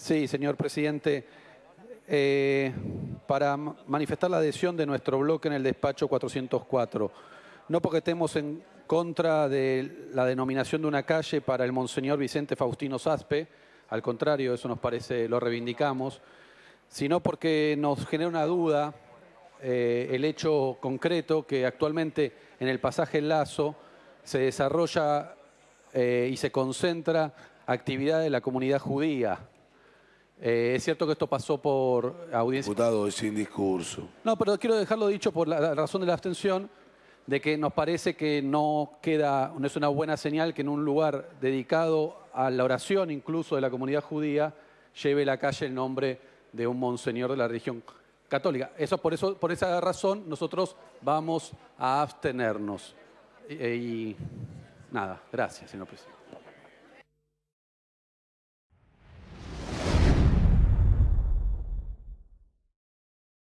Sí, señor presidente. Eh, para manifestar la adhesión de nuestro bloque en el despacho 404. No porque estemos en contra de la denominación de una calle para el Monseñor Vicente Faustino Saspe, al contrario, eso nos parece, lo reivindicamos, sino porque nos genera una duda eh, el hecho concreto que actualmente en el pasaje Lazo se desarrolla eh, y se concentra actividad de la comunidad judía. Eh, es cierto que esto pasó por audiencia. Diputado, es sin discurso. No, pero quiero dejarlo dicho por la razón de la abstención, de que nos parece que no queda, no es una buena señal que en un lugar dedicado a la oración incluso de la comunidad judía lleve la calle el nombre de un monseñor de la religión católica. Eso por eso, por esa razón, nosotros vamos a abstenernos. y, y nada, gracias, señor presidente.